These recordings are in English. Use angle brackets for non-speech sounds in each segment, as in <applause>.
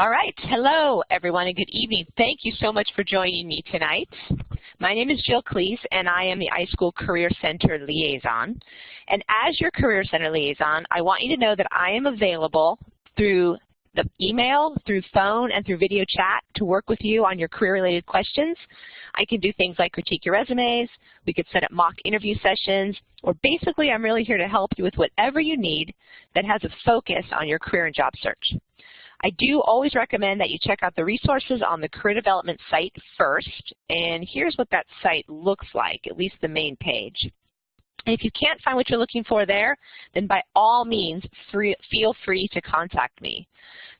All right. Hello, everyone, and good evening. Thank you so much for joining me tonight. My name is Jill Klees, and I am the iSchool Career Center Liaison. And as your Career Center Liaison, I want you to know that I am available through the email, through phone, and through video chat to work with you on your career-related questions. I can do things like critique your resumes, we could set up mock interview sessions, or basically I'm really here to help you with whatever you need that has a focus on your career and job search. I do always recommend that you check out the resources on the career development site first, and here's what that site looks like, at least the main page. And if you can't find what you're looking for there, then by all means, free, feel free to contact me.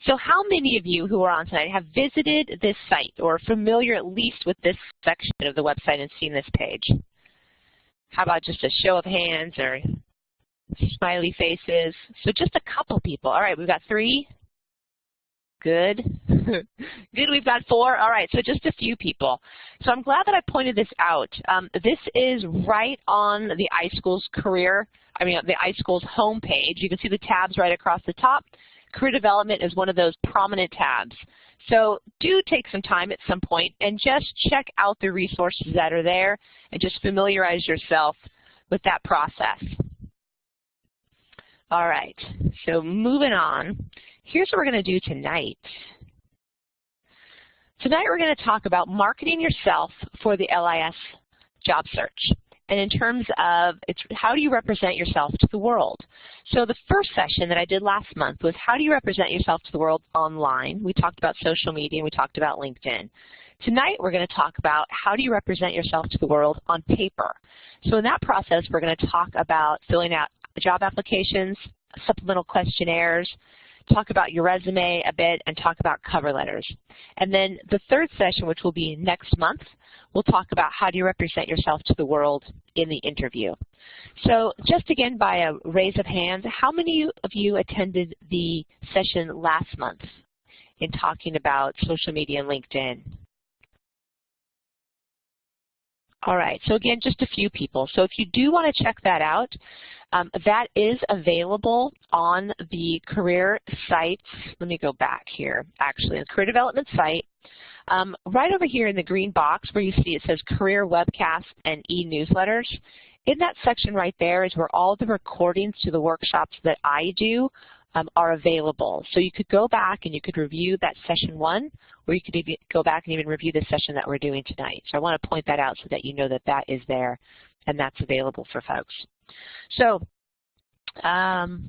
So how many of you who are on tonight have visited this site or are familiar at least with this section of the website and seen this page? How about just a show of hands or smiley faces? So just a couple people. All right, we've got three, Good. <laughs> Good, we've got four. All right, so just a few people. So I'm glad that I pointed this out. Um, this is right on the iSchool's career, I mean the iSchool's homepage. You can see the tabs right across the top. Career development is one of those prominent tabs. So do take some time at some point and just check out the resources that are there and just familiarize yourself with that process. All right, so moving on. Here's what we're going to do tonight. Tonight we're going to talk about marketing yourself for the LIS job search. And in terms of how do you represent yourself to the world? So the first session that I did last month was how do you represent yourself to the world online? We talked about social media and we talked about LinkedIn. Tonight we're going to talk about how do you represent yourself to the world on paper. So in that process we're going to talk about filling out job applications, supplemental questionnaires, talk about your resume a bit, and talk about cover letters. And then the third session, which will be next month, we'll talk about how do you represent yourself to the world in the interview. So just again by a raise of hands, how many of you attended the session last month in talking about social media and LinkedIn? All right, so again, just a few people. So if you do want to check that out, um, that is available on the career site. Let me go back here, actually, the career development site. Um, right over here in the green box where you see it says career webcasts and e-newsletters, in that section right there is where all the recordings to the workshops that I do um, are available. So you could go back and you could review that session one, or you could even go back and even review the session that we're doing tonight. So I want to point that out so that you know that that is there and that's available for folks. So um,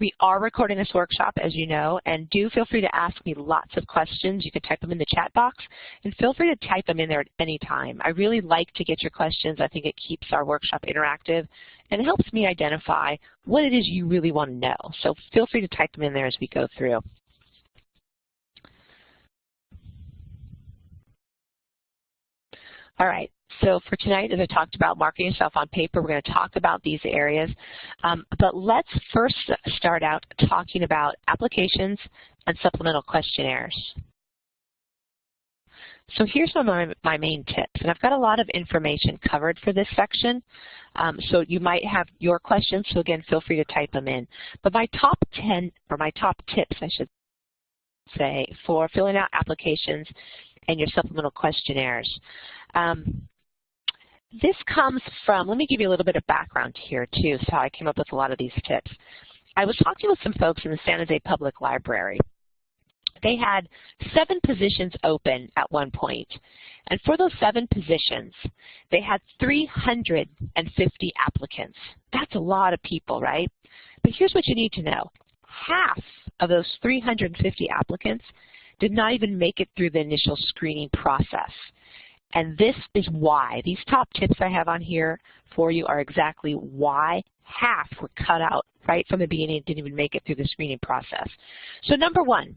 we are recording this workshop, as you know, and do feel free to ask me lots of questions. You can type them in the chat box, and feel free to type them in there at any time. I really like to get your questions. I think it keeps our workshop interactive, and it helps me identify what it is you really want to know. So feel free to type them in there as we go through. All right, so for tonight, as I talked about marketing yourself on paper, we're going to talk about these areas. Um, but let's first start out talking about applications and supplemental questionnaires. So here's my, my main tips, and I've got a lot of information covered for this section. Um, so you might have your questions, so again, feel free to type them in. But my top 10, or my top tips, I should say, for filling out applications and your supplemental questionnaires. Um, this comes from, let me give you a little bit of background here too, so how I came up with a lot of these tips. I was talking with some folks in the San Jose Public Library. They had seven positions open at one point. And for those seven positions, they had 350 applicants. That's a lot of people, right? But here's what you need to know. Half of those 350 applicants did not even make it through the initial screening process. And this is why. These top tips I have on here for you are exactly why half were cut out right from the beginning and didn't even make it through the screening process. So number one,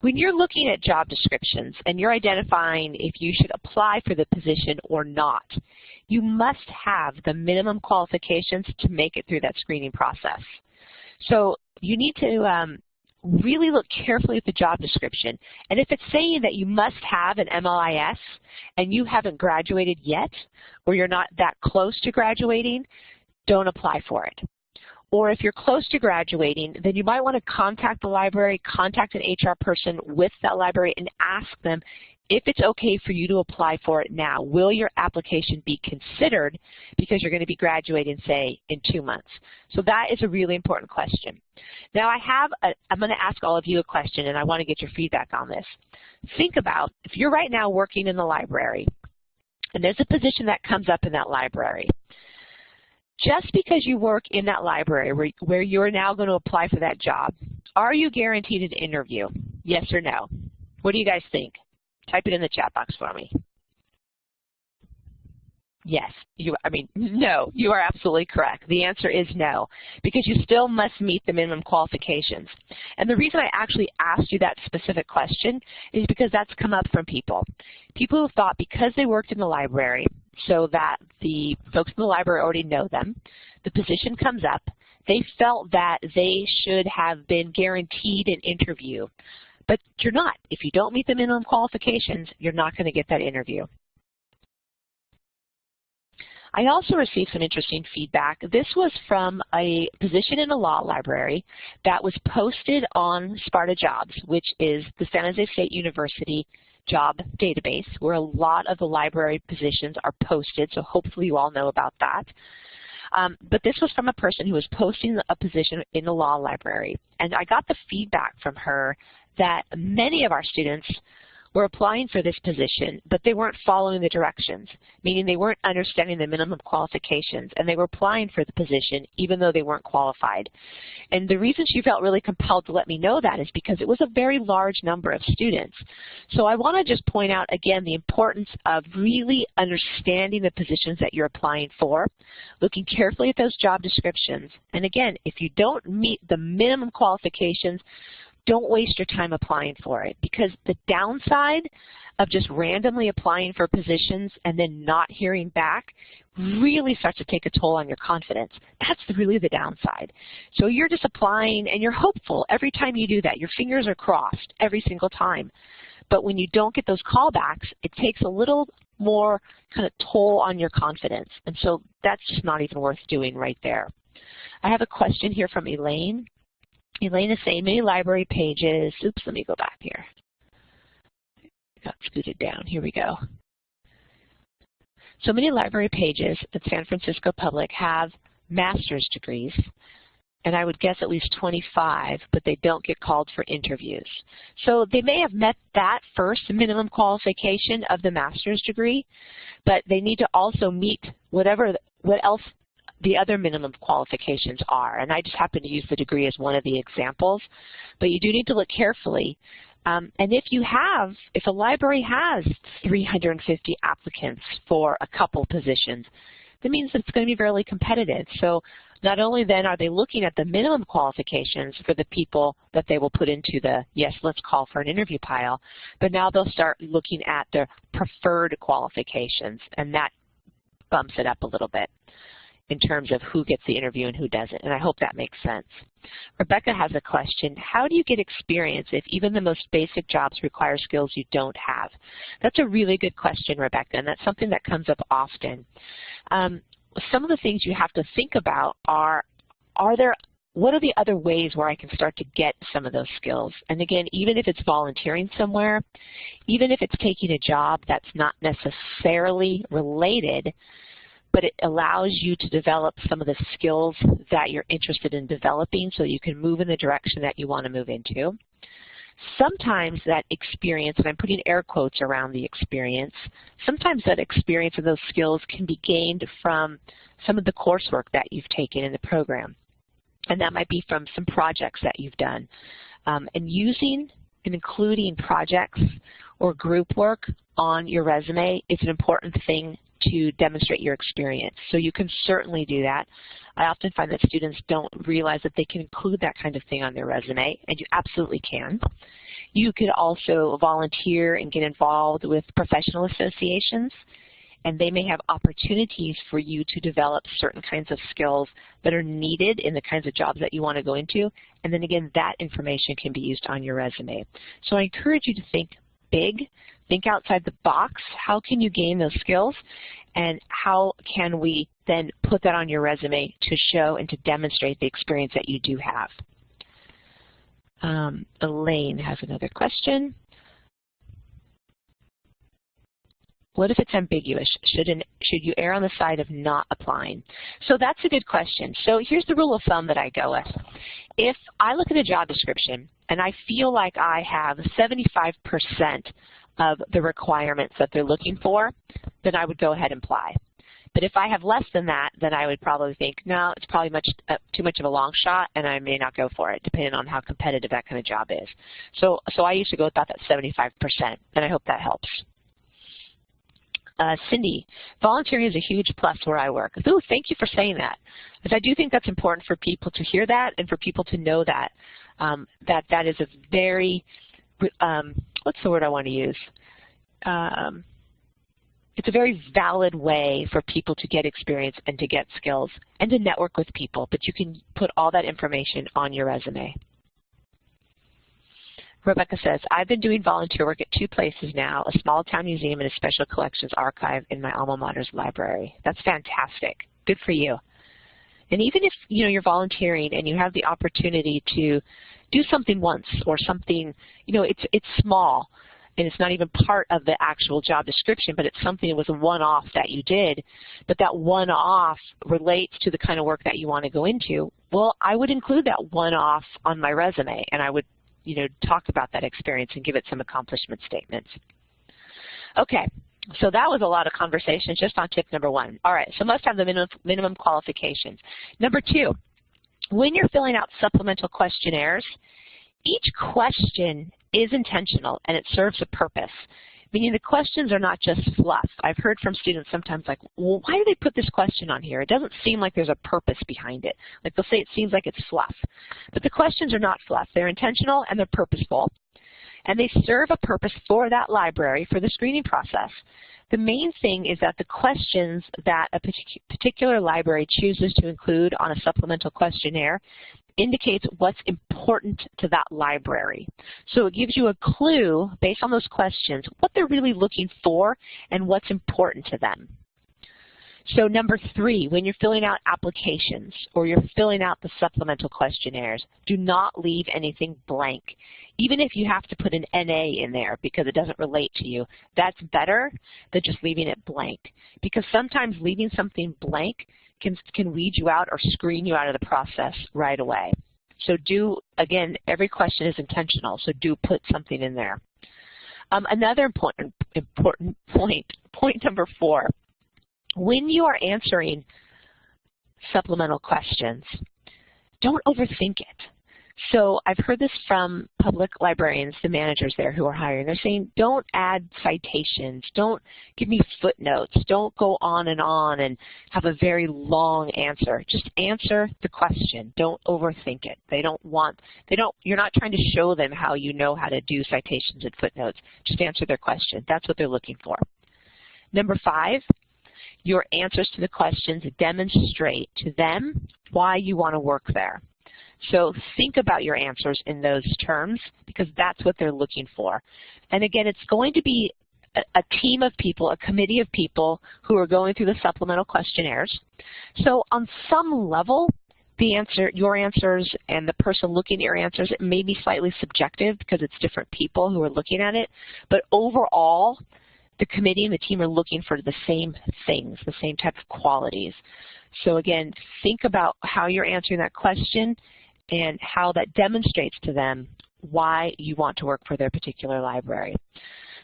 when you're looking at job descriptions and you're identifying if you should apply for the position or not, you must have the minimum qualifications to make it through that screening process. So you need to um, really look carefully at the job description. And if it's saying that you must have an MLIS and you haven't graduated yet, or you're not that close to graduating, don't apply for it. or if you're close to graduating, then you might want to contact the library, contact an HR person with that library and ask them if it's okay for you to apply for it now. Will your application be considered because you're going to be graduating, say, in two months? So that is a really important question. Now I have, a, I'm going to ask all of you a question and I want to get your feedback on this. Think about, if you're right now working in the library and there's a position that comes up in that library, just because you work in that library where, where you're now going to apply for that job, are you guaranteed an interview? Yes or no? What do you guys think? Type it in the chat box for me. Yes, you, I mean, no, you are absolutely correct. The answer is no, because you still must meet the minimum qualifications. And the reason I actually asked you that specific question is because that's come up from people. People who thought because they worked in the library, so that the folks in the library already know them, the position comes up, they felt that they should have been guaranteed an interview. But you're not. If you don't meet the minimum qualifications, you're not going to get that interview. I also received some interesting feedback. This was from a position in a law library that was posted on Sparta Jobs, which is the San Jose State University job database where a lot of the library positions are posted, so hopefully you all know about that. Um, but this was from a person who was posting a position in the law library. And I got the feedback from her that many of our students were applying for this position, but they weren't following the directions, meaning they weren't understanding the minimum qualifications, and they were applying for the position even though they weren't qualified. And the reason she felt really compelled to let me know that is because it was a very large number of students. So I want to just point out again the importance of really understanding the positions that you're applying for, looking carefully at those job descriptions, and again, if you don't meet the minimum qualifications, don't waste your time applying for it because the downside of just randomly applying for positions and then not hearing back really starts to take a toll on your confidence. That's really the downside. So you're just applying and you're hopeful every time you do that. Your fingers are crossed every single time. But when you don't get those callbacks, it takes a little more kind of toll on your confidence. And so that's just not even worth doing right there. I have a question here from Elaine. Is saying many library pages. Oops, let me go back here. Got scooted down. Here we go. So many library pages at San Francisco Public have master's degrees, and I would guess at least 25, but they don't get called for interviews. So they may have met that first minimum qualification of the master's degree, but they need to also meet whatever what else the other minimum qualifications are. And I just happen to use the degree as one of the examples. But you do need to look carefully. Um, and if you have, if a library has 350 applicants for a couple positions, that means it's going to be fairly competitive. So not only then are they looking at the minimum qualifications for the people that they will put into the, yes, let's call for an interview pile, but now they'll start looking at the preferred qualifications, and that bumps it up a little bit in terms of who gets the interview and who doesn't, and I hope that makes sense. Rebecca has a question. How do you get experience if even the most basic jobs require skills you don't have? That's a really good question, Rebecca, and that's something that comes up often. Um, some of the things you have to think about are, are there what are the other ways where I can start to get some of those skills? And again, even if it's volunteering somewhere, even if it's taking a job that's not necessarily related but it allows you to develop some of the skills that you're interested in developing so you can move in the direction that you want to move into. Sometimes that experience, and I'm putting air quotes around the experience, sometimes that experience and those skills can be gained from some of the coursework that you've taken in the program. And that might be from some projects that you've done. Um, and using and including projects or group work on your resume is an important thing to demonstrate your experience. So you can certainly do that. I often find that students don't realize that they can include that kind of thing on their resume, and you absolutely can. You could also volunteer and get involved with professional associations, and they may have opportunities for you to develop certain kinds of skills that are needed in the kinds of jobs that you want to go into, and then again, that information can be used on your resume. So I encourage you to think big, think outside the box. How can you gain those skills? and how can we then put that on your resume to show and to demonstrate the experience that you do have. Um, Elaine has another question. What if it's ambiguous? Should, an, should you err on the side of not applying? So that's a good question. So here's the rule of thumb that I go with. If I look at a job description and I feel like I have 75% of the requirements that they're looking for, then I would go ahead and apply. But if I have less than that, then I would probably think, no, it's probably much uh, too much of a long shot, and I may not go for it, depending on how competitive that kind of job is. So, so I used to go with about that 75%, and I hope that helps. Uh, Cindy, volunteering is a huge plus where I work. Ooh, thank you for saying that. Because I do think that's important for people to hear that and for people to know that, um, that that is a very, um, what's the word I want to use? Um, it's a very valid way for people to get experience and to get skills and to network with people, but you can put all that information on your resume. Rebecca says, I've been doing volunteer work at two places now, a small town museum and a special collections archive in my alma mater's library. That's fantastic. Good for you. And even if you know you're volunteering and you have the opportunity to do something once or something, you know, it's it's small and it's not even part of the actual job description, but it's something that was a one-off that you did, but that one-off relates to the kind of work that you want to go into, well, I would include that one-off on my resume, and I would you know, talk about that experience and give it some accomplishment statements. Okay, so that was a lot of conversation just on tip number one. All right, so must have the minimum, minimum qualifications. Number two, when you're filling out supplemental questionnaires, each question is intentional and it serves a purpose meaning the questions are not just fluff. I've heard from students sometimes like, well, why do they put this question on here? It doesn't seem like there's a purpose behind it. Like they'll say it seems like it's fluff. But the questions are not fluff. They're intentional and they're purposeful. And they serve a purpose for that library for the screening process. The main thing is that the questions that a particular library chooses to include on a supplemental questionnaire indicates what's important to that library. So it gives you a clue, based on those questions, what they're really looking for and what's important to them. So number three, when you're filling out applications or you're filling out the supplemental questionnaires, do not leave anything blank. Even if you have to put an NA in there because it doesn't relate to you, that's better than just leaving it blank. Because sometimes leaving something blank can, can weed you out or screen you out of the process right away. So do, again, every question is intentional, so do put something in there. Um, another important, important point, point number four, when you are answering supplemental questions, don't overthink it. So I've heard this from public librarians, the managers there who are hiring. They're saying, don't add citations, don't give me footnotes, don't go on and on and have a very long answer. Just answer the question. Don't overthink it. They don't want, they don't, you're not trying to show them how you know how to do citations and footnotes. Just answer their question. That's what they're looking for. Number five, your answers to the questions demonstrate to them why you want to work there. So think about your answers in those terms because that's what they're looking for. And again, it's going to be a, team of people, a committee of people who are going through the supplemental questionnaires. So on some level, the answer, your answers and the person looking at your answers, it may be slightly subjective because it's different people who are looking at it. But overall, the committee and the team are looking for the same things, the same type of qualities. So again, think about how you're answering that question and how that demonstrates to them why you want to work for their particular library.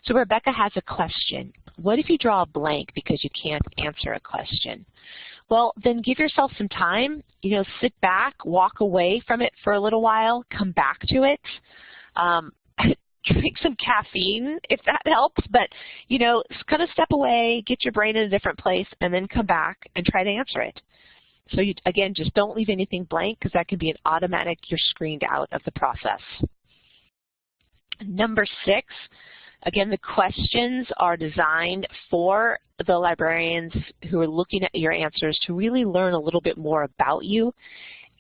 So Rebecca has a question. What if you draw a blank because you can't answer a question? Well, then give yourself some time. You know, sit back, walk away from it for a little while, come back to it. Um, drink some caffeine if that helps, but you know, kind of step away, get your brain in a different place, and then come back and try to answer it. So you, again, just don't leave anything blank because that can be an automatic, you're screened out of the process. Number six, again, the questions are designed for the librarians who are looking at your answers to really learn a little bit more about you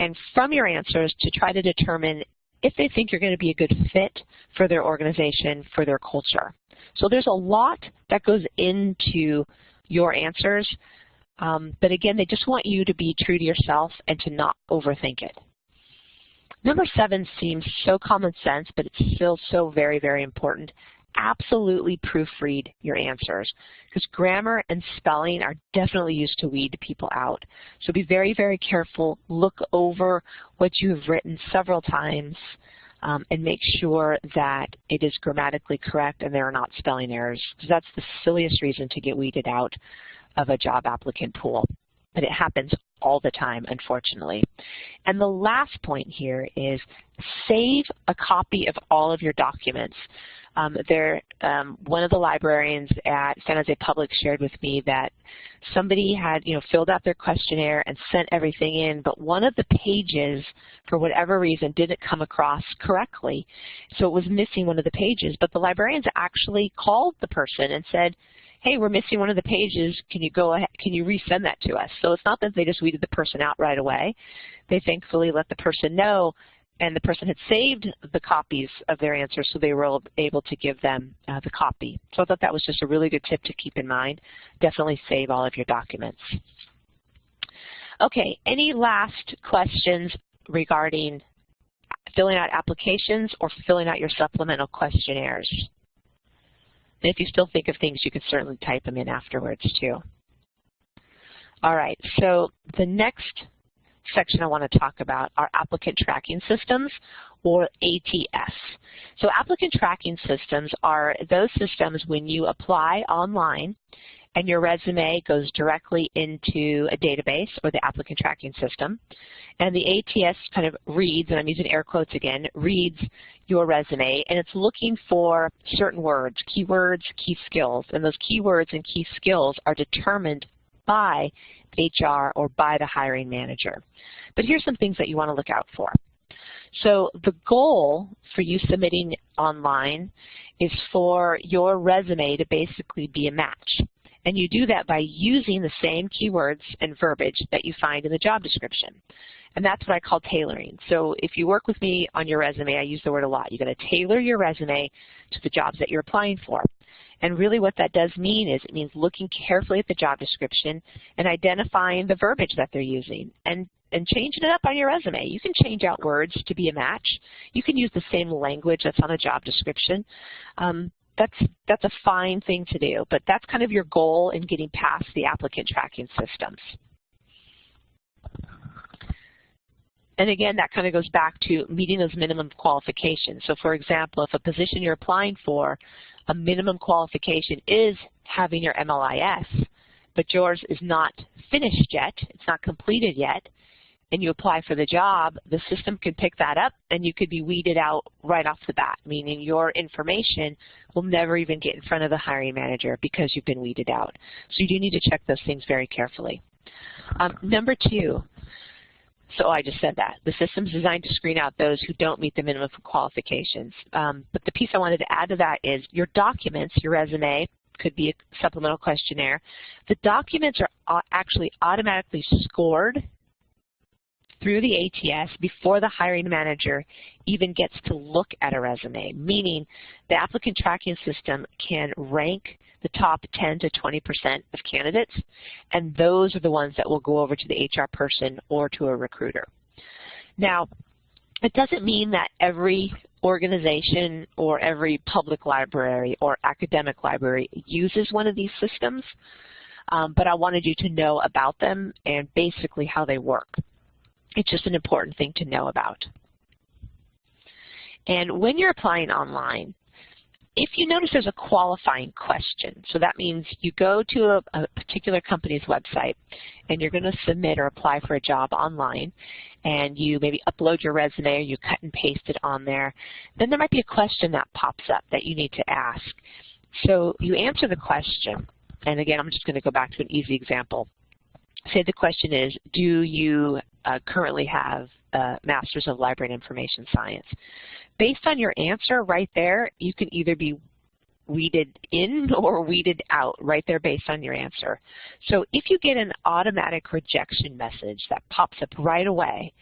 and from your answers to try to determine if they think you're going to be a good fit for their organization, for their culture. So there's a lot that goes into your answers. Um, but again, they just want you to be true to yourself and to not overthink it. Number seven seems so common sense, but it's still so very, very important. Absolutely proofread your answers because grammar and spelling are definitely used to weed people out. So be very, very careful. Look over what you have written several times um, and make sure that it is grammatically correct and there are not spelling errors. Because that's the silliest reason to get weeded out of a job applicant pool. But it happens all the time, unfortunately. And the last point here is save a copy of all of your documents. Um, there, um, one of the librarians at San Jose Public shared with me that somebody had, you know, filled out their questionnaire and sent everything in, but one of the pages, for whatever reason, didn't come across correctly. So it was missing one of the pages, but the librarians actually called the person and said, hey, we're missing one of the pages. Can you go ahead, can you resend that to us? So it's not that they just weeded the person out right away. They thankfully let the person know and the person had saved the copies of their answers so they were able to give them uh, the copy. So I thought that was just a really good tip to keep in mind. Definitely save all of your documents. Okay, any last questions regarding filling out applications or filling out your supplemental questionnaires? And if you still think of things, you can certainly type them in afterwards too. All right, so the next section I want to talk about are applicant tracking systems, or ATS. So applicant tracking systems are those systems when you apply online and your resume goes directly into a database or the applicant tracking system. And the ATS kind of reads, and I'm using air quotes again, reads your resume and it's looking for certain words, keywords, key skills. And those keywords and key skills are determined by HR or by the hiring manager. But here's some things that you want to look out for. So the goal for you submitting online is for your resume to basically be a match. And you do that by using the same keywords and verbiage that you find in the job description. And that's what I call tailoring. So if you work with me on your resume, I use the word a lot. You're going to tailor your resume to the jobs that you're applying for. And really what that does mean is it means looking carefully at the job description and identifying the verbiage that they're using and, and changing it up on your resume. You can change out words to be a match. You can use the same language that's on a job description. Um, that's, that's a fine thing to do, but that's kind of your goal in getting past the applicant tracking systems. And again, that kind of goes back to meeting those minimum qualifications. So for example, if a position you're applying for, a minimum qualification is having your MLIS, but yours is not finished yet, it's not completed yet, and you apply for the job, the system can pick that up and you could be weeded out right off the bat, meaning your information will never even get in front of the hiring manager because you've been weeded out. So you do need to check those things very carefully. Um, number two, so I just said that. The system is designed to screen out those who don't meet the minimum qualifications. Um, but the piece I wanted to add to that is your documents, your resume, could be a supplemental questionnaire. The documents are actually automatically scored through the ATS before the hiring manager even gets to look at a resume, meaning the applicant tracking system can rank the top 10 to 20% of candidates, and those are the ones that will go over to the HR person or to a recruiter. Now, it doesn't mean that every organization or every public library or academic library uses one of these systems, um, but I wanted you to know about them and basically how they work. It's just an important thing to know about. And when you're applying online, if you notice there's a qualifying question, so that means you go to a, a particular company's website and you're going to submit or apply for a job online and you maybe upload your resume or you cut and paste it on there, then there might be a question that pops up that you need to ask. So you answer the question, and again, I'm just going to go back to an easy example. Say the question is, do you uh, currently have a Master's of Library and Information Science? Based on your answer right there, you can either be weeded in <laughs> or weeded out right there based on your answer. So if you get an automatic rejection message that pops up right away,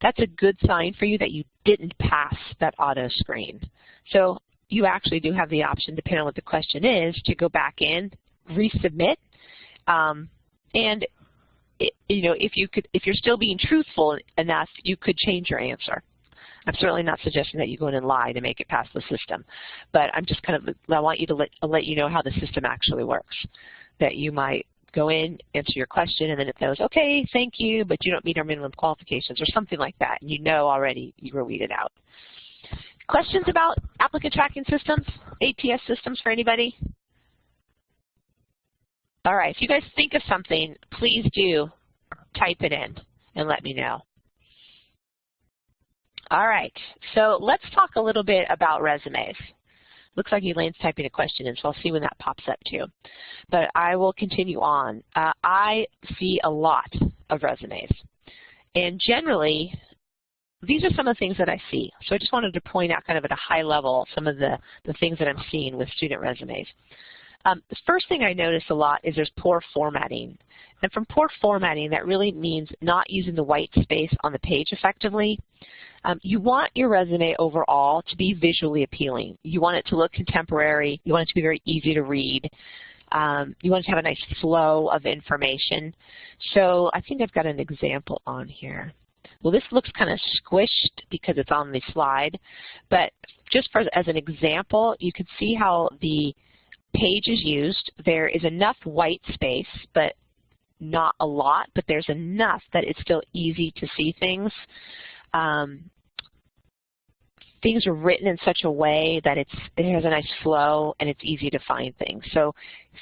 that's a good sign for you that you didn't pass that auto screen. So you actually do have the option, depending on what the question is, to go back in, resubmit, Um, and you know, if you could, if you're still being truthful enough, you could change your answer. I'm certainly not suggesting that you go in and lie to make it past the system, but I'm just kind of, I want you to let, let you know how the system actually works. That you might go in, answer your question, and then it says, okay, thank you, but you don't meet our minimum qualifications, or something like that, and you know already you were weeded out. Questions about applicant tracking systems, ATS systems for anybody? All right, if you guys think of something, please do type it in and let me know. All right, so let's talk a little bit about resumes. Looks like Elaine's typing a question in, so I'll see when that pops up too. But I will continue on. Uh, I see a lot of resumes. And generally, these are some of the things that I see. So I just wanted to point out kind of at a high level some of the, the things that I'm seeing with student resumes. Um, the first thing I notice a lot is there's poor formatting. And from poor formatting, that really means not using the white space on the page effectively. Um, you want your resume overall to be visually appealing. You want it to look contemporary. You want it to be very easy to read. Um, you want it to have a nice flow of information. So I think I've got an example on here. Well, this looks kind of squished because it's on the slide, but just for, as an example, you can see how the page is used. There is enough white space, but not a lot, but there's enough that it's still easy to see things. Um, things are written in such a way that it's, it has a nice flow and it's easy to find things. So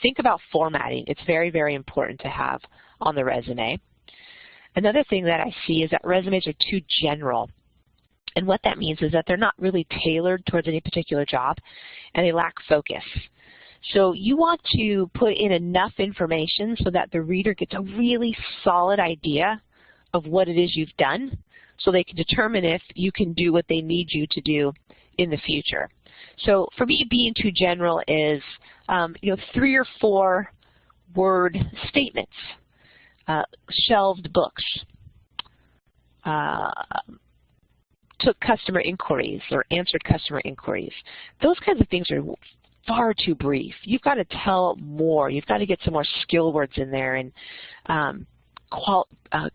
think about formatting. It's very, very important to have on the resume. Another thing that I see is that resumes are too general. And what that means is that they're not really tailored towards any particular job and they lack focus. So you want to put in enough information so that the reader gets a really solid idea of what it is you've done so they can determine if you can do what they need you to do in the future. So for me, being too general is um, you know three or four word statements, uh, shelved books, uh, took customer inquiries or answered customer inquiries. Those kinds of things are far too brief. You've got to tell more. You've got to get some more skill words in there and um, qual uh,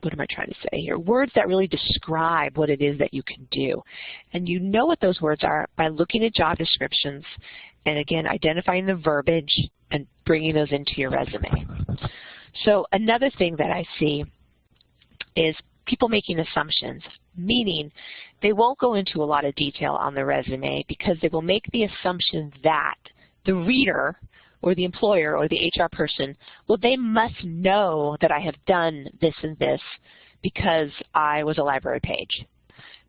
what am I trying to say here? Words that really describe what it is that you can do. And you know what those words are by looking at job descriptions and again, identifying the verbiage and bringing those into your resume. So another thing that I see is people making assumptions, meaning they won't go into a lot of detail on the resume because they will make the assumption that the reader or the employer or the HR person, well, they must know that I have done this and this because I was a library page.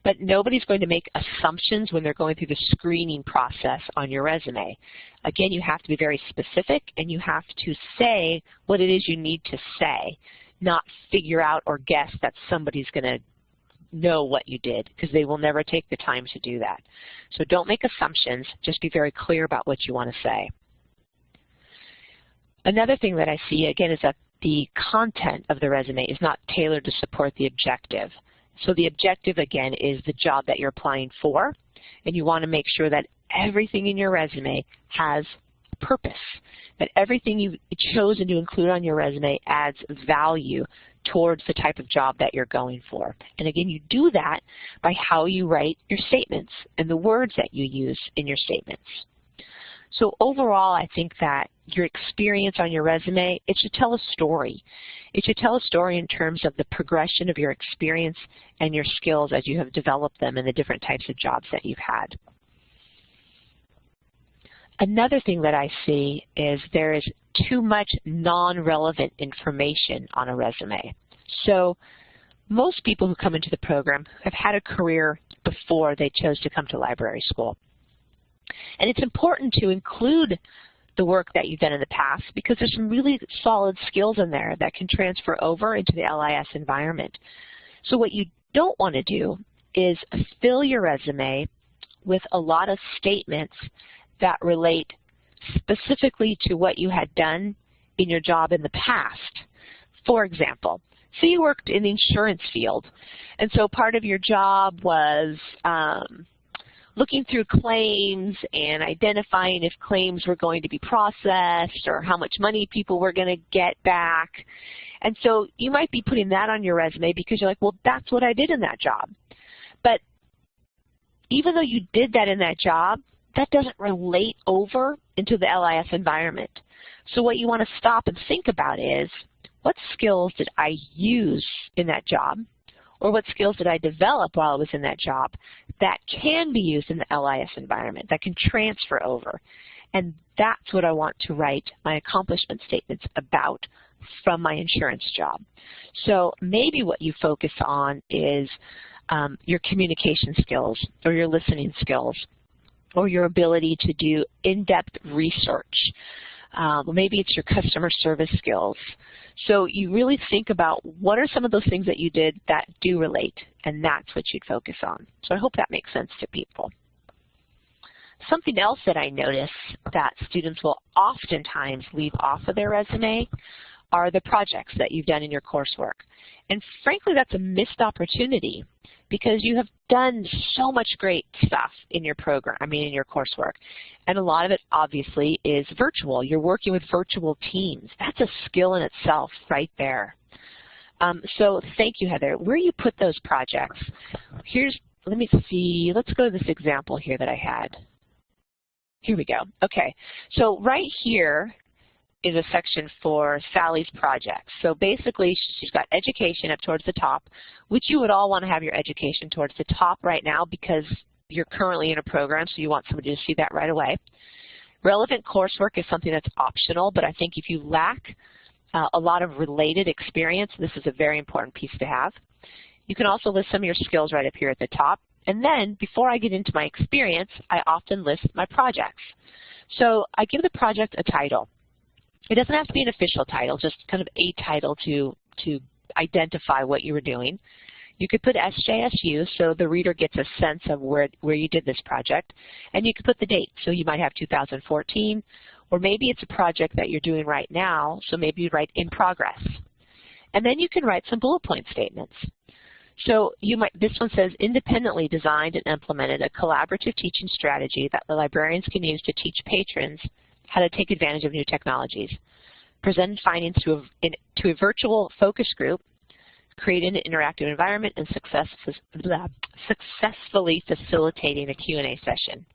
But nobody's going to make assumptions when they're going through the screening process on your resume. Again, you have to be very specific and you have to say what it is you need to say, not figure out or guess that somebody's going to know what you did because they will never take the time to do that. So don't make assumptions, just be very clear about what you want to say. Another thing that I see, again, is that the content of the resume is not tailored to support the objective. So the objective, again, is the job that you're applying for, and you want to make sure that everything in your resume has purpose, that everything you've chosen to include on your resume adds value towards the type of job that you're going for. And again, you do that by how you write your statements and the words that you use in your statements. So overall, I think that your experience on your resume, it should tell a story. It should tell a story in terms of the progression of your experience and your skills as you have developed them in the different types of jobs that you've had. Another thing that I see is there is too much non-relevant information on a resume. So most people who come into the program have had a career before they chose to come to library school. And it's important to include the work that you've done in the past because there's some really solid skills in there that can transfer over into the LIS environment. So what you don't want to do is fill your resume with a lot of statements that relate specifically to what you had done in your job in the past. For example, say you worked in the insurance field, and so part of your job was um, looking through claims and identifying if claims were going to be processed or how much money people were going to get back. And so you might be putting that on your resume because you're like, well, that's what I did in that job. But even though you did that in that job, that doesn't relate over into the LIS environment. So what you want to stop and think about is, what skills did I use in that job? Or what skills did I develop while I was in that job that can be used in the LIS environment, that can transfer over? And that's what I want to write my accomplishment statements about from my insurance job. So maybe what you focus on is um, your communication skills or your listening skills or your ability to do in-depth research. Um, maybe it's your customer service skills. So you really think about what are some of those things that you did that do relate, and that's what you'd focus on. So I hope that makes sense to people. Something else that I notice that students will oftentimes leave off of their resume are the projects that you've done in your coursework. And frankly, that's a missed opportunity because you have done so much great stuff in your program, I mean in your coursework. And a lot of it obviously is virtual. You're working with virtual teams. That's a skill in itself right there. Um, so thank you, Heather. Where you put those projects, here's, let me see, let's go to this example here that I had. Here we go. Okay, so right here, is a section for Sally's projects. So basically, she's got education up towards the top, which you would all want to have your education towards the top right now because you're currently in a program, so you want somebody to see that right away. Relevant coursework is something that's optional, but I think if you lack uh, a lot of related experience, this is a very important piece to have. You can also list some of your skills right up here at the top. And then, before I get into my experience, I often list my projects. So I give the project a title. It doesn't have to be an official title, just kind of a title to, to identify what you were doing. You could put SJSU so the reader gets a sense of where, where you did this project. And you could put the date, so you might have 2014, or maybe it's a project that you're doing right now, so maybe you write in progress. And then you can write some bullet point statements. So you might, this one says, independently designed and implemented a collaborative teaching strategy that the librarians can use to teach patrons how to take advantage of new technologies, present findings to a, in, to a virtual focus group, create an interactive environment, and success, blah, successfully facilitating a Q&A session.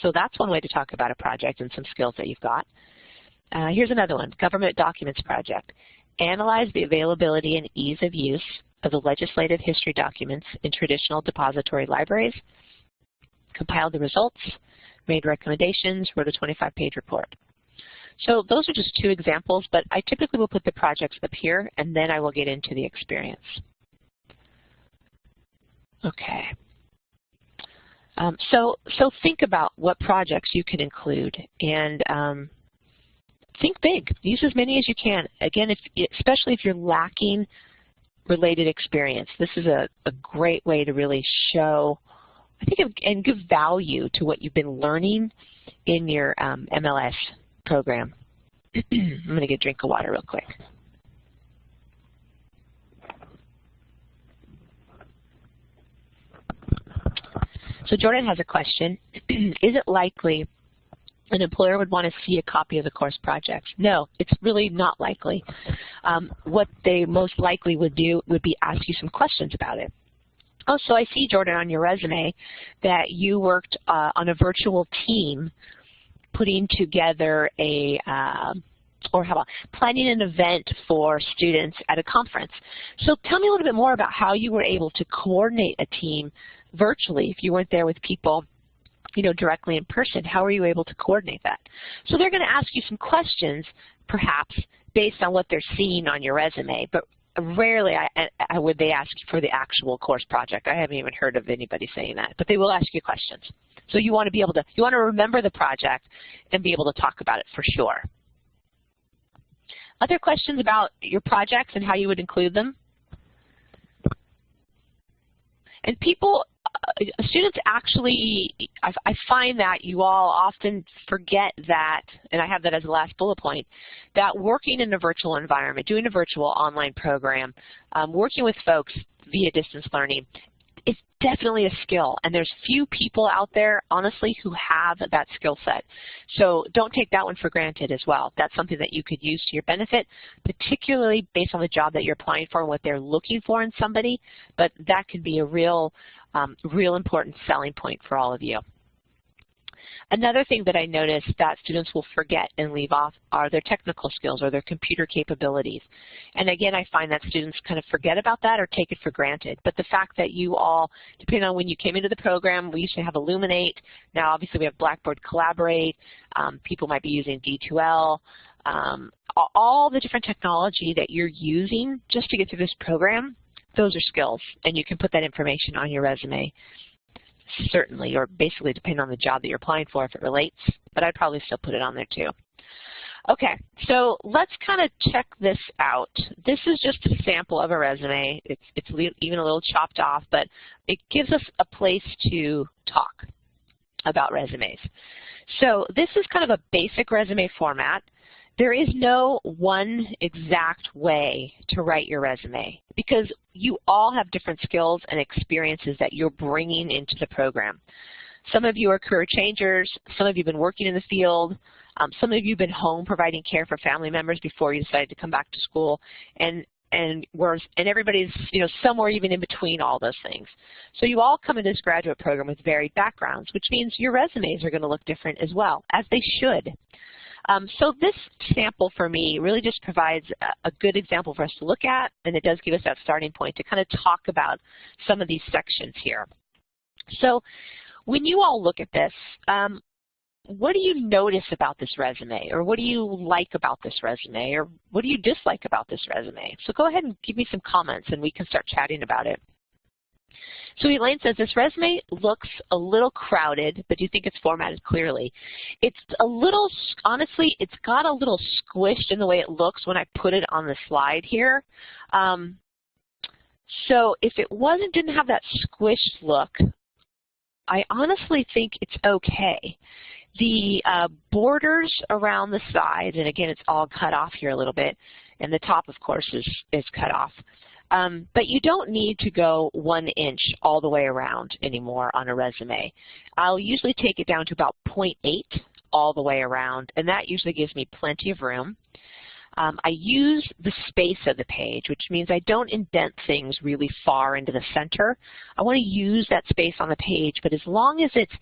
So that's one way to talk about a project and some skills that you've got. Uh, here's another one, Government Documents Project. Analyze the availability and ease of use of the legislative history documents in traditional depository libraries, compile the results, made recommendations, wrote a 25-page report. So those are just two examples, but I typically will put the projects up here, and then I will get into the experience. Okay. Um, so, so think about what projects you can include, and um, think big. Use as many as you can. Again, if, especially if you're lacking related experience, this is a, a great way to really show I think, and give value to what you've been learning in your um, MLS program. <clears throat> I'm going to get a drink of water real quick. So Jordan has a question. <clears throat> Is it likely an employer would want to see a copy of the course project? No, it's really not likely. Um, what they most likely would do would be ask you some questions about it. Oh, so I see, Jordan, on your resume that you worked uh, on a virtual team putting together a, uh, or how about planning an event for students at a conference. So tell me a little bit more about how you were able to coordinate a team virtually if you weren't there with people you know, directly in person. How are you able to coordinate that? So they're going to ask you some questions, perhaps, based on what they're seeing on your resume, but rarely I, I, would they ask for the actual course project. I haven't even heard of anybody saying that, but they will ask you questions. So you want to be able to, you want to remember the project and be able to talk about it for sure. Other questions about your projects and how you would include them? And people uh, students actually, I, I, find that you all often forget that, and I have that as a last bullet point, that working in a virtual environment, doing a virtual online program, um, working with folks via distance learning, it's definitely a skill, and there's few people out there, honestly, who have that skill set. So don't take that one for granted as well. That's something that you could use to your benefit, particularly based on the job that you're applying for and what they're looking for in somebody, but that could be a real, um, real important selling point for all of you. Another thing that I noticed that students will forget and leave off are their technical skills or their computer capabilities. And again, I find that students kind of forget about that or take it for granted. But the fact that you all, depending on when you came into the program, we used to have Elluminate. Now obviously we have Blackboard Collaborate. Um, people might be using D2L. Um, all the different technology that you're using just to get through this program, those are skills, and you can put that information on your resume certainly, or basically depending on the job that you're applying for if it relates, but I'd probably still put it on there too. Okay, so let's kind of check this out. This is just a sample of a resume. It's, it's even a little chopped off, but it gives us a place to talk about resumes. So this is kind of a basic resume format. There is no one exact way to write your resume because you all have different skills and experiences that you're bringing into the program. Some of you are career changers, some of you have been working in the field, um, some of you have been home providing care for family members before you decided to come back to school, and and we're, and everybody's you know somewhere even in between all those things. So you all come into this graduate program with varied backgrounds, which means your resumes are going to look different as well, as they should. Um, so this sample for me really just provides a, a, good example for us to look at, and it does give us that starting point to kind of talk about some of these sections here. So when you all look at this, um, what do you notice about this resume, or what do you like about this resume, or what do you dislike about this resume? So go ahead and give me some comments, and we can start chatting about it. So Elaine says, this resume looks a little crowded, but do you think it's formatted clearly? It's a little, honestly, it's got a little squished in the way it looks when I put it on the slide here. Um, so if it wasn't, didn't have that squished look, I honestly think it's okay. The uh, borders around the sides, and again, it's all cut off here a little bit, and the top, of course, is, is cut off. Um, but you don't need to go one inch all the way around anymore on a resume. I'll usually take it down to about 0.8 all the way around, and that usually gives me plenty of room. Um, I use the space of the page, which means I don't indent things really far into the center. I want to use that space on the page, but as long as it's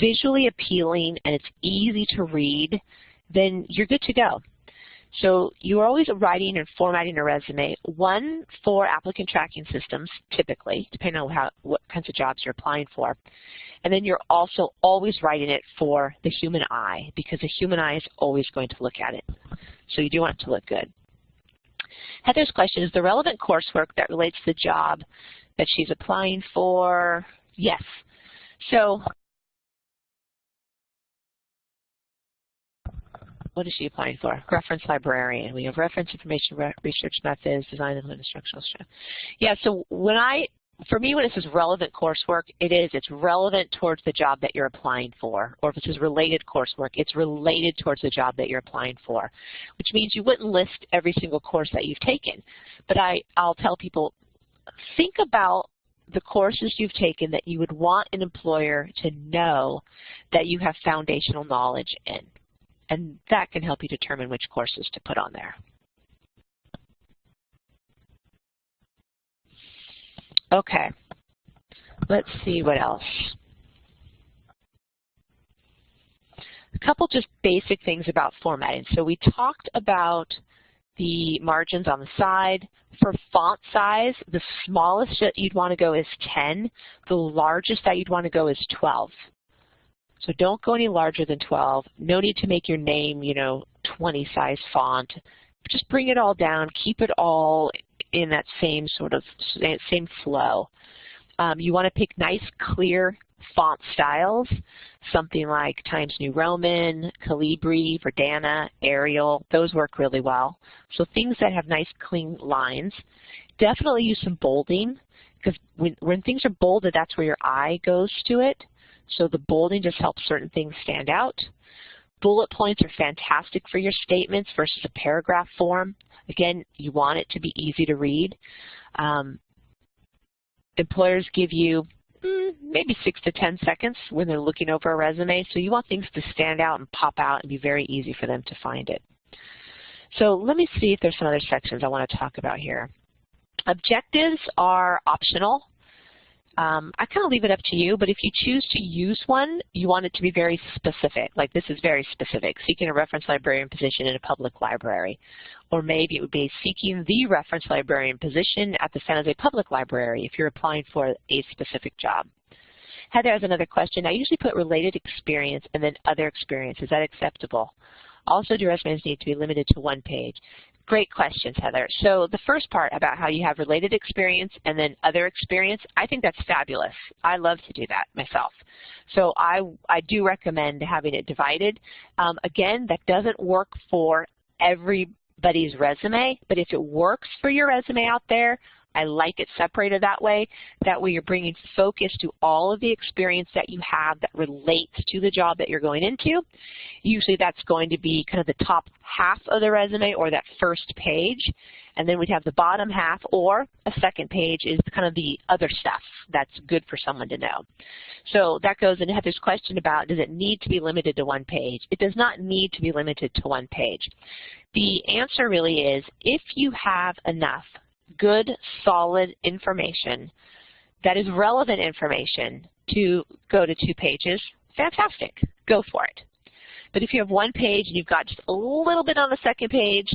visually appealing and it's easy to read, then you're good to go. So you are always writing and formatting a resume, one for applicant tracking systems, typically, depending on how, what kinds of jobs you're applying for. And then you're also always writing it for the human eye, because the human eye is always going to look at it. So you do want it to look good. Heather's question is the relevant coursework that relates to the job that she's applying for? Yes. So what is she applying for? Reference librarian. We have reference information re research methods, design and instructional strength. Yeah, so when I, for me when it says relevant coursework, it is, it's relevant towards the job that you're applying for. Or if it says related coursework, it's related towards the job that you're applying for, which means you wouldn't list every single course that you've taken. But I, I'll tell people, think about the courses you've taken that you would want an employer to know that you have foundational knowledge in and that can help you determine which courses to put on there. Okay, let's see what else. A couple just basic things about formatting. So we talked about the margins on the side. For font size, the smallest that you'd want to go is 10. The largest that you'd want to go is 12. So don't go any larger than 12. No need to make your name, you know, 20 size font. Just bring it all down. Keep it all in that same sort of same flow. Um, you want to pick nice, clear font styles, something like Times New Roman, Calibri, Verdana, Arial. Those work really well. So things that have nice, clean lines. Definitely use some bolding because when, when things are bolded, that's where your eye goes to it. So the bolding just helps certain things stand out. Bullet points are fantastic for your statements versus a paragraph form. Again, you want it to be easy to read. Um, employers give you mm, maybe six to 10 seconds when they're looking over a resume, so you want things to stand out and pop out and be very easy for them to find it. So let me see if there's some other sections I want to talk about here. Objectives are optional. Um, I kind of leave it up to you, but if you choose to use one, you want it to be very specific. Like this is very specific, seeking a reference librarian position in a public library. Or maybe it would be seeking the reference librarian position at the San Jose Public Library if you're applying for a specific job. Heather has another question. I usually put related experience and then other experience. Is that acceptable? Also, do resumes need to be limited to one page? Great questions, Heather. So the first part about how you have related experience and then other experience, I think that's fabulous. I love to do that myself. So I, I do recommend having it divided. Um, again, that doesn't work for everybody's resume, but if it works for your resume out there, I like it separated that way. That way you're bringing focus to all of the experience that you have that relates to the job that you're going into. Usually that's going to be kind of the top half of the resume or that first page. And then we'd have the bottom half or a second page is kind of the other stuff that's good for someone to know. So that goes into Heather's question about does it need to be limited to one page? It does not need to be limited to one page. The answer really is if you have enough good, solid information that is relevant information to go to two pages, fantastic, go for it. But if you have one page and you've got just a little bit on the second page,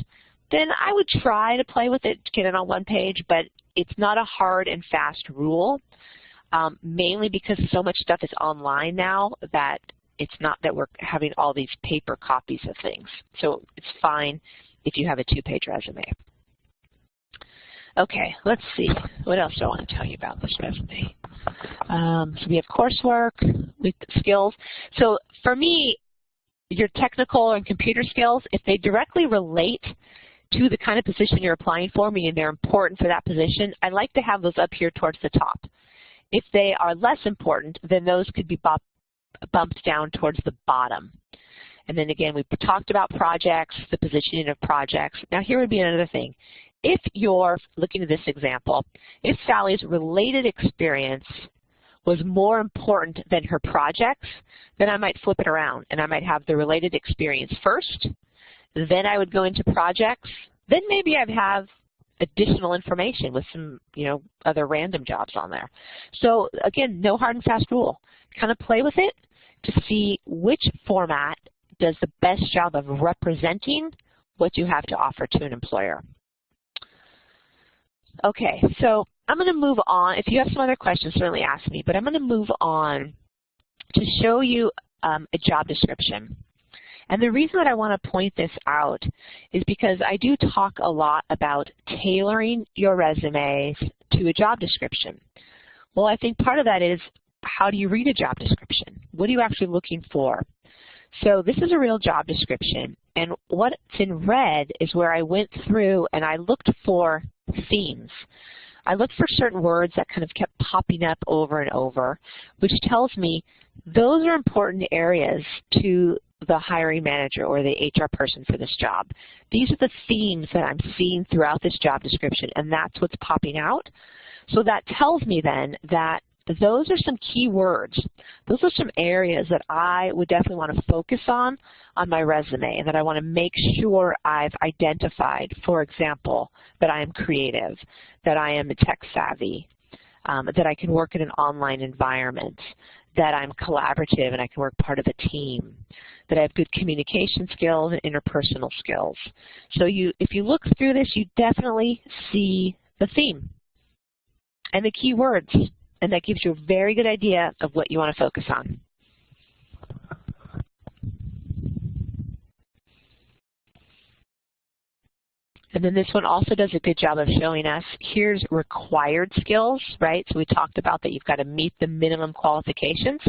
then I would try to play with it, get it on one page, but it's not a hard and fast rule, um, mainly because so much stuff is online now that it's not that we're having all these paper copies of things. So it's fine if you have a two-page resume. Okay, let's see. What else do I want to tell you about this resume? Um, so we have coursework with skills. So for me, your technical and computer skills, if they directly relate to the kind of position you're applying for, meaning they're important for that position, I like to have those up here towards the top. If they are less important, then those could be bumped down towards the bottom. And then again, we talked about projects, the positioning of projects. Now here would be another thing if you're looking at this example, if Sally's related experience was more important than her projects, then I might flip it around and I might have the related experience first, then I would go into projects, then maybe I'd have additional information with some, you know, other random jobs on there. So again, no hard and fast rule. Kind of play with it to see which format does the best job of representing what you have to offer to an employer. Okay, so I'm going to move on. If you have some other questions, certainly ask me, but I'm going to move on to show you um, a job description. And the reason that I want to point this out is because I do talk a lot about tailoring your resumes to a job description. Well, I think part of that is how do you read a job description? What are you actually looking for? So this is a real job description, and what's in red is where I went through and I looked for themes. I looked for certain words that kind of kept popping up over and over, which tells me those are important areas to the hiring manager or the HR person for this job. These are the themes that I'm seeing throughout this job description, and that's what's popping out. So that tells me then that those are some key words. Those are some areas that I would definitely want to focus on on my resume and that I want to make sure I've identified, for example, that I am creative, that I am tech savvy, um, that I can work in an online environment, that I'm collaborative and I can work part of a team, that I have good communication skills and interpersonal skills. So you, if you look through this, you definitely see the theme and the key words and that gives you a very good idea of what you want to focus on. And then this one also does a good job of showing us, here's required skills, right? So we talked about that you've got to meet the minimum qualifications.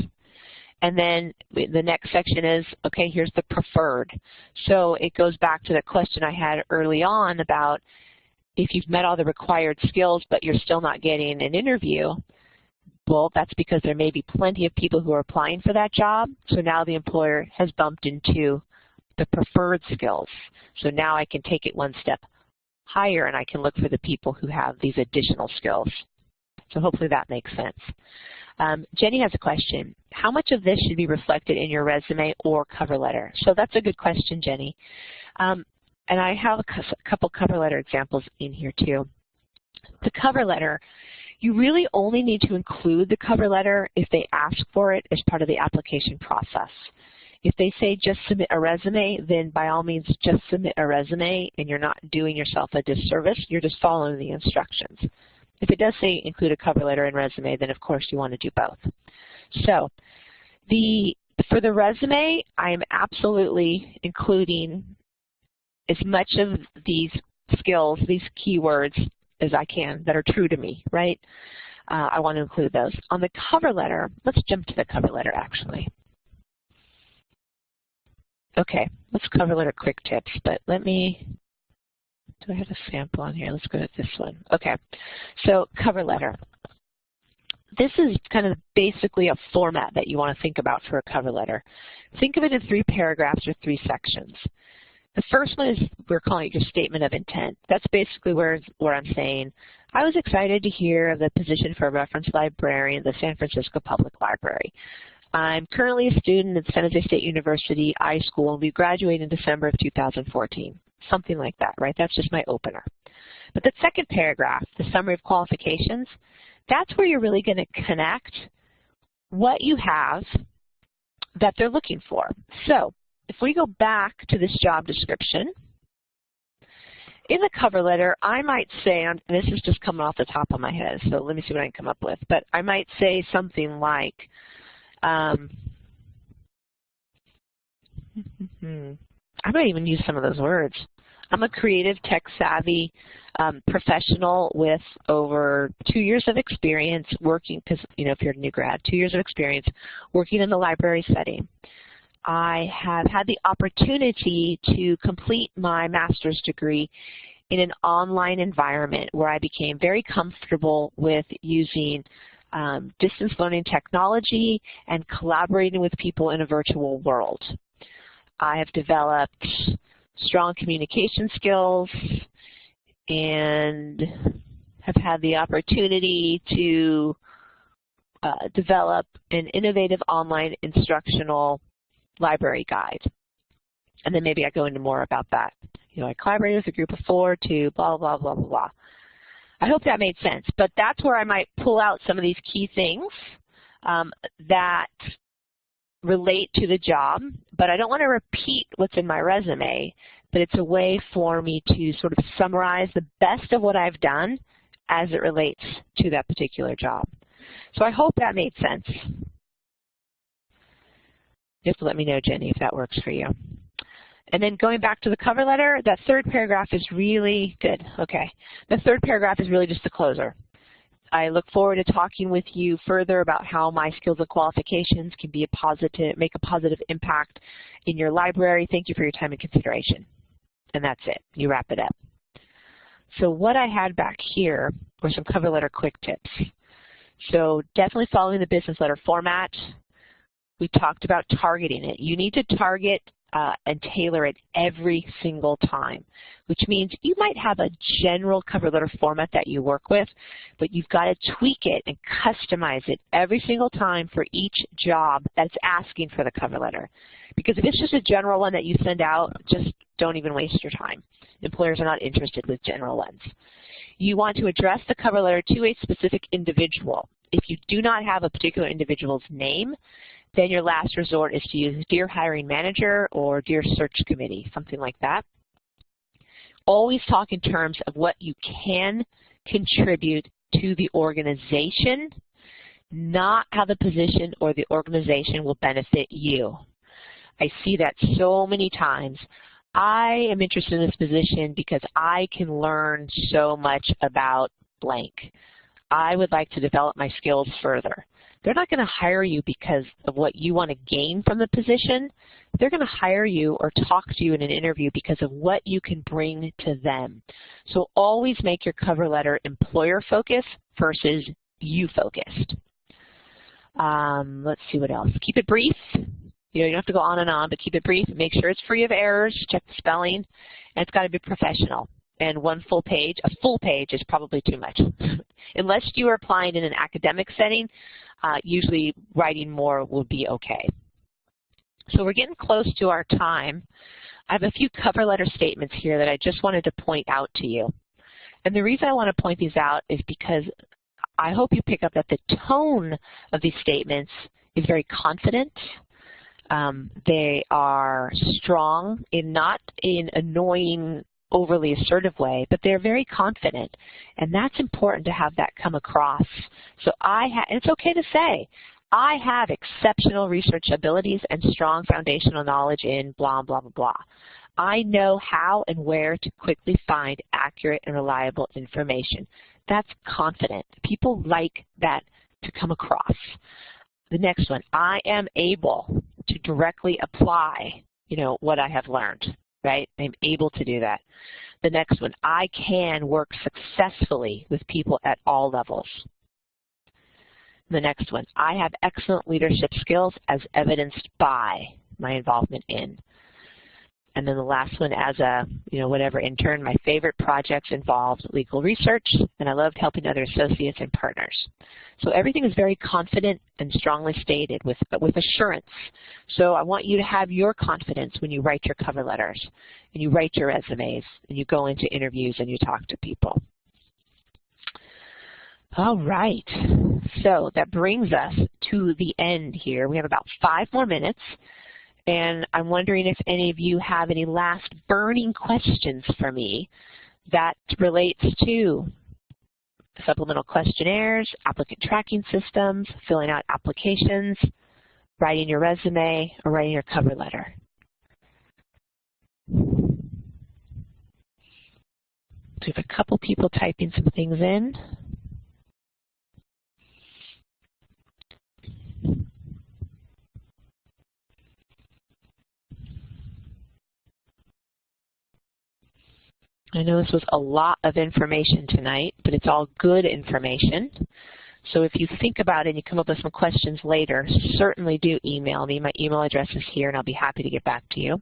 And then the next section is, okay, here's the preferred. So it goes back to the question I had early on about if you've met all the required skills but you're still not getting an interview, well, that's because there may be plenty of people who are applying for that job. So now the employer has bumped into the preferred skills. So now I can take it one step higher and I can look for the people who have these additional skills. So hopefully that makes sense. Um, Jenny has a question. How much of this should be reflected in your resume or cover letter? So that's a good question, Jenny. Um, and I have a couple cover letter examples in here too. The cover letter, you really only need to include the cover letter if they ask for it as part of the application process. If they say just submit a resume, then by all means just submit a resume and you're not doing yourself a disservice, you're just following the instructions. If it does say include a cover letter and resume, then of course you want to do both. So the for the resume, I am absolutely including as much of these skills, these keywords, as I can that are true to me, right? Uh, I want to include those. On the cover letter, let's jump to the cover letter actually. Okay, let's cover letter quick tips, but let me, do I have a sample on here? Let's go to this one. Okay, so cover letter. This is kind of basically a format that you want to think about for a cover letter. Think of it in three paragraphs or three sections. The first one is, we're calling it your statement of intent. That's basically where, where I'm saying, I was excited to hear of the position for a reference librarian at the San Francisco Public Library. I'm currently a student at San Jose State University iSchool and we graduate in December of 2014. Something like that, right? That's just my opener. But the second paragraph, the summary of qualifications, that's where you're really going to connect what you have that they're looking for. So if we go back to this job description, in the cover letter, I might say, and this is just coming off the top of my head, so let me see what I can come up with, but I might say something like, um, <laughs> I might even use some of those words. I'm a creative, tech-savvy um, professional with over two years of experience working, because you know if you're a new grad, two years of experience working in the library setting. I have had the opportunity to complete my master's degree in an online environment where I became very comfortable with using um, distance learning technology, and collaborating with people in a virtual world. I have developed strong communication skills and have had the opportunity to uh, develop an innovative online instructional library guide. And then maybe I go into more about that. You know, I collaborated with a group of four to blah, blah, blah, blah, blah. I hope that made sense. But that's where I might pull out some of these key things um, that relate to the job, but I don't want to repeat what's in my resume, but it's a way for me to sort of summarize the best of what I've done as it relates to that particular job. So I hope that made sense. To let me know, Jenny, if that works for you. And then going back to the cover letter, that third paragraph is really good. Okay. The third paragraph is really just the closer. I look forward to talking with you further about how my skills and qualifications can be a positive, make a positive impact in your library. Thank you for your time and consideration. And that's it. You wrap it up. So what I had back here were some cover letter quick tips. So definitely following the business letter format. We talked about targeting it. You need to target uh, and tailor it every single time, which means you might have a general cover letter format that you work with, but you've got to tweak it and customize it every single time for each job that's asking for the cover letter. Because if it's just a general one that you send out, just don't even waste your time. Employers are not interested with general ones. You want to address the cover letter to a specific individual. If you do not have a particular individual's name, then your last resort is to use Dear Hiring Manager or Dear Search Committee, something like that. Always talk in terms of what you can contribute to the organization, not how the position or the organization will benefit you. I see that so many times. I am interested in this position because I can learn so much about blank. I would like to develop my skills further. They're not going to hire you because of what you want to gain from the position. They're going to hire you or talk to you in an interview because of what you can bring to them. So always make your cover letter employer-focused versus you-focused. Um, let's see what else. Keep it brief. You know, you don't have to go on and on, but keep it brief. Make sure it's free of errors. Check the spelling. And it's got to be professional. And one full page, a full page is probably too much. <laughs> Unless you are applying in an academic setting, uh, usually writing more will be okay. So we're getting close to our time. I have a few cover letter statements here that I just wanted to point out to you. And the reason I want to point these out is because I hope you pick up that the tone of these statements is very confident. Um, they are strong in not in annoying, overly assertive way, but they're very confident. And that's important to have that come across. So I it's okay to say, I have exceptional research abilities and strong foundational knowledge in blah, blah, blah, blah. I know how and where to quickly find accurate and reliable information. That's confident. People like that to come across. The next one, I am able to directly apply, you know, what I have learned, right? I'm able to do that. The next one, I can work successfully with people at all levels. The next one, I have excellent leadership skills as evidenced by my involvement in. And then the last one, as a, you know, whatever intern, my favorite projects involved legal research, and I loved helping other associates and partners. So everything is very confident and strongly stated with, with assurance. So I want you to have your confidence when you write your cover letters, and you write your resumes, and you go into interviews and you talk to people. All right, so that brings us to the end here. We have about five more minutes. And I'm wondering if any of you have any last burning questions for me that relates to supplemental questionnaires, applicant tracking systems, filling out applications, writing your resume, or writing your cover letter. We have a couple people typing some things in. I know this was a lot of information tonight, but it's all good information. So if you think about it and you come up with some questions later, certainly do email me. My email address is here, and I'll be happy to get back to you.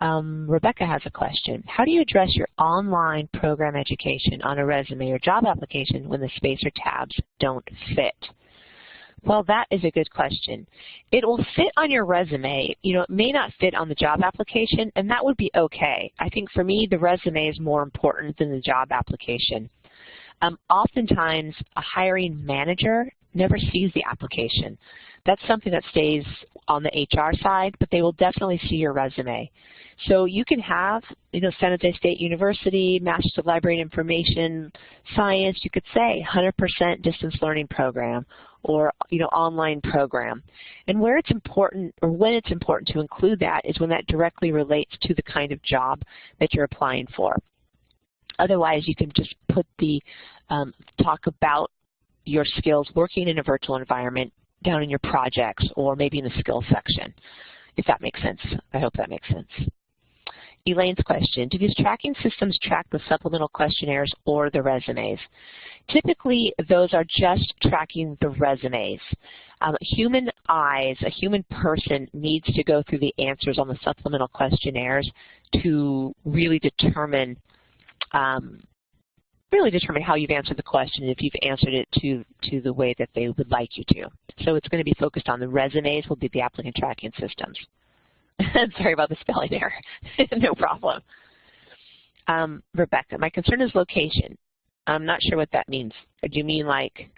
Um, Rebecca has a question. How do you address your online program education on a resume or job application when the space or tabs don't fit? Well, that is a good question. It will fit on your resume. You know, it may not fit on the job application, and that would be okay. I think for me, the resume is more important than the job application. Um, oftentimes, a hiring manager never sees the application. That's something that stays on the HR side, but they will definitely see your resume. So you can have, you know, San Jose State University, Master's of Library and Information Science, you could say 100% distance learning program, or you know online program. And where it's important or when it's important to include that is when that directly relates to the kind of job that you're applying for. Otherwise, you can just put the um, talk about your skills working in a virtual environment down in your projects or maybe in the skills section, if that makes sense. I hope that makes sense. Elaine's question, do these tracking systems track the supplemental questionnaires or the resumes? Typically, those are just tracking the resumes. Um, human eyes, a human person needs to go through the answers on the supplemental questionnaires to really determine um, really determine how you've answered the question and if you've answered it to, to the way that they would like you to. So it's going to be focused on the resumes will be the applicant tracking systems. <laughs> Sorry about the spelling error. <laughs> no problem. Um, Rebecca, my concern is location. I'm not sure what that means. Do you mean like,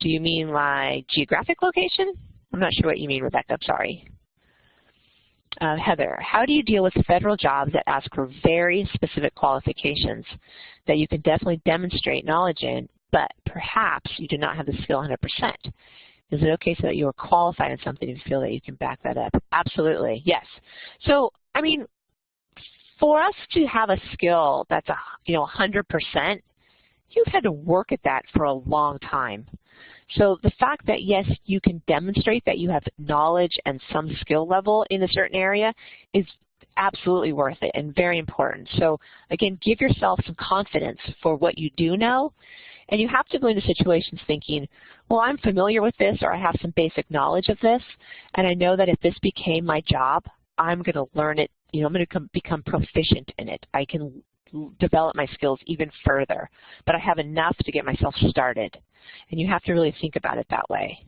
do you mean like geographic location? I'm not sure what you mean, Rebecca. I'm sorry. Uh, Heather, how do you deal with federal jobs that ask for very specific qualifications that you can definitely demonstrate knowledge in, but perhaps you do not have the skill 100%? Is it okay so that you are qualified in something and feel that you can back that up? Absolutely, yes. So, I mean, for us to have a skill that's a, you know 100%, you've had to work at that for a long time. So the fact that, yes, you can demonstrate that you have knowledge and some skill level in a certain area is absolutely worth it and very important. So again, give yourself some confidence for what you do know. And you have to go into situations thinking, well, I'm familiar with this or I have some basic knowledge of this, and I know that if this became my job, I'm going to learn it, you know, I'm going to become proficient in it. I can develop my skills even further, but I have enough to get myself started. And you have to really think about it that way.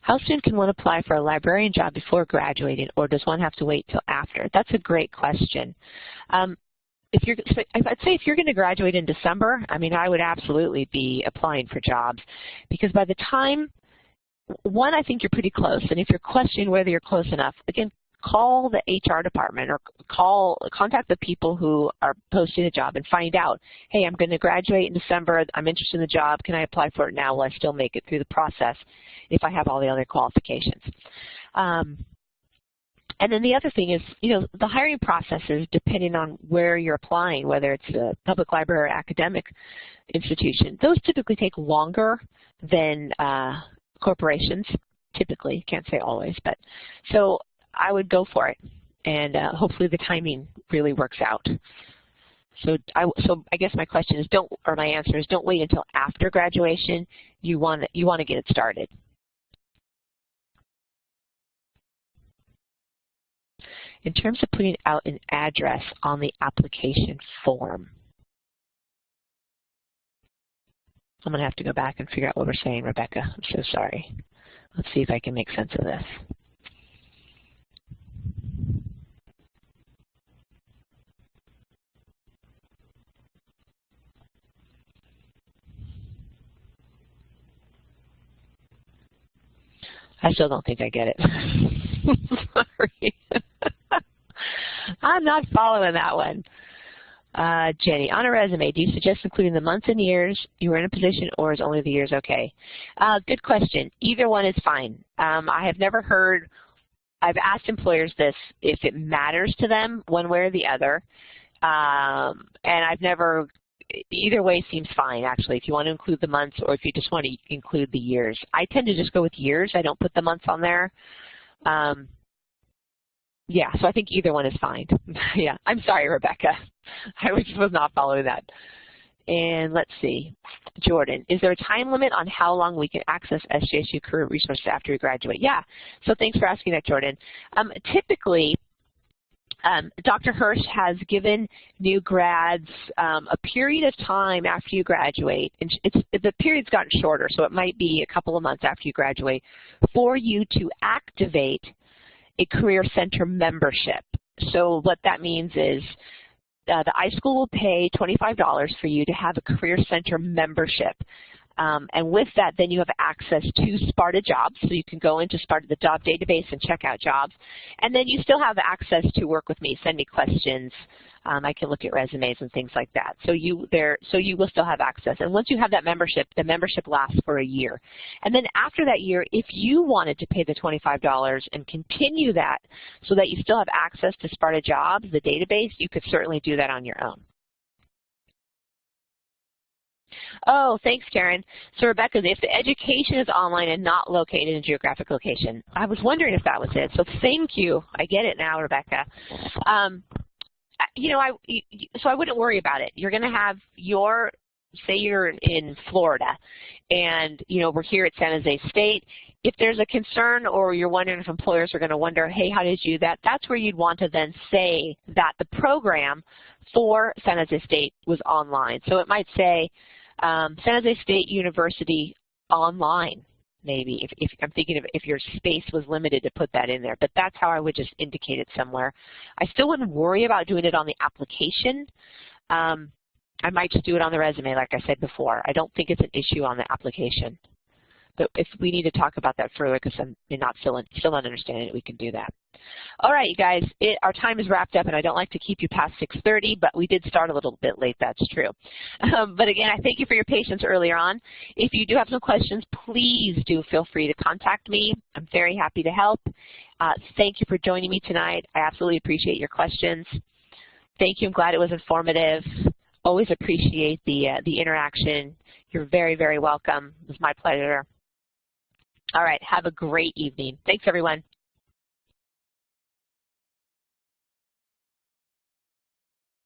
How soon can one apply for a librarian job before graduating, or does one have to wait till after? That's a great question. Um, if you're, I'd say if you're going to graduate in December, I mean, I would absolutely be applying for jobs because by the time, one, I think you're pretty close, and if you're questioning whether you're close enough, again, call the HR department or call, contact the people who are posting a job and find out, hey, I'm going to graduate in December, I'm interested in the job, can I apply for it now? Will I still make it through the process if I have all the other qualifications? Um, and then the other thing is, you know, the hiring processes, depending on where you're applying, whether it's a public library or academic institution, those typically take longer than uh, corporations, typically, can't say always, but so I would go for it. And uh, hopefully the timing really works out. So I, so I guess my question is don't, or my answer is don't wait until after graduation. You want, you want to get it started. In terms of putting out an address on the application form, I'm going to have to go back and figure out what we're saying, Rebecca. I'm so sorry. Let's see if I can make sense of this. I still don't think I get it. <laughs> Sorry. <laughs> I'm not following that one. Uh, Jenny, on a resume, do you suggest including the months and years you were in a position or is only the years okay? Uh, good question. Either one is fine. Um, I have never heard, I've asked employers this, if it matters to them one way or the other. Um, and I've never either way seems fine, actually, if you want to include the months or if you just want to include the years. I tend to just go with years. I don't put the months on there. Um, yeah, so I think either one is fine. <laughs> yeah, I'm sorry, Rebecca. I was, not following that. And let's see, Jordan, is there a time limit on how long we can access SJSU career resources after we graduate? Yeah, so thanks for asking that, Jordan. Um, typically, um, Dr. Hirsh has given new grads um, a period of time after you graduate, and it's, the period's gotten shorter, so it might be a couple of months after you graduate, for you to activate a Career Center membership. So what that means is uh, the iSchool will pay $25 for you to have a Career Center membership. Um, and with that, then you have access to Sparta jobs, so you can go into Sparta, the job database, and check out jobs. And then you still have access to work with me, send me questions. Um, I can look at resumes and things like that. So you there, so you will still have access. And once you have that membership, the membership lasts for a year. And then after that year, if you wanted to pay the $25 and continue that so that you still have access to Sparta jobs, the database, you could certainly do that on your own. Oh, thanks, Karen. So Rebecca, if the education is online and not located in a geographic location, I was wondering if that was it. So thank you. I get it now, Rebecca. Um, you know, I so I wouldn't worry about it. You're going to have your, say you're in Florida, and you know we're here at San Jose State. If there's a concern or you're wondering if employers are going to wonder, hey, how did you do that? That's where you'd want to then say that the program for San Jose State was online. So it might say, um, San Jose State University online, maybe, if, if I'm thinking of if your space was limited to put that in there. But that's how I would just indicate it somewhere. I still wouldn't worry about doing it on the application. Um, I might just do it on the resume, like I said before. I don't think it's an issue on the application. But if we need to talk about that further because I'm not still, still not understanding it, we can do that. All right, you guys, it, our time is wrapped up, and I don't like to keep you past 6.30, but we did start a little bit late, that's true. Um, but again, I thank you for your patience earlier on. If you do have some questions, please do feel free to contact me. I'm very happy to help. Uh, thank you for joining me tonight. I absolutely appreciate your questions. Thank you. I'm glad it was informative. Always appreciate the, uh, the interaction. You're very, very welcome. It was my pleasure. All right, have a great evening. Thanks, everyone.